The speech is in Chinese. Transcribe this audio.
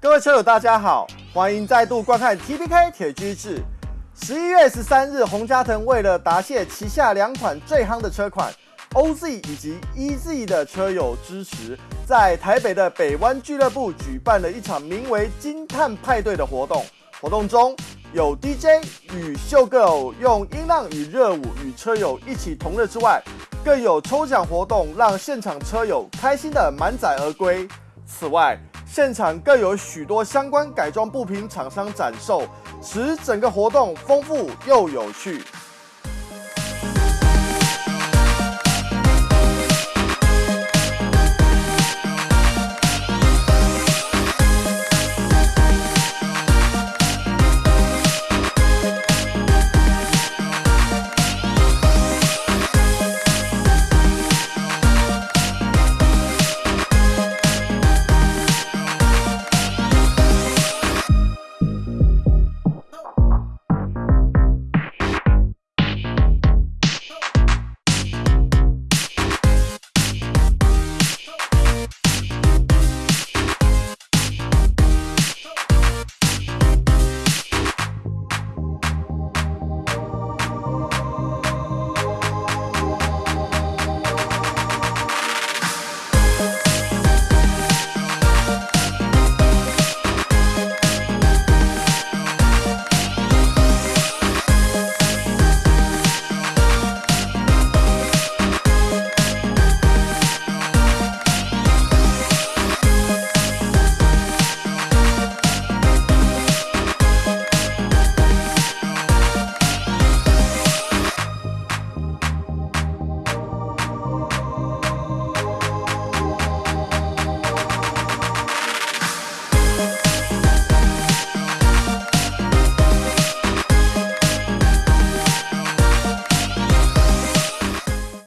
各位车友，大家好，欢迎再度观看 TPK 铁居士。十一月十三日，洪嘉腾为了答谢旗下两款最夯的车款 OZ 以及 EZ 的车友支持，在台北的北湾俱乐部举办了一场名为“金碳派对”的活动。活动中有 DJ 与秀 girl 用音浪与热舞与车友一起同乐之外，更有抽奖活动，让现场车友开心的满载而归。此外，现场更有许多相关改装部品厂商展售，使整个活动丰富又有趣。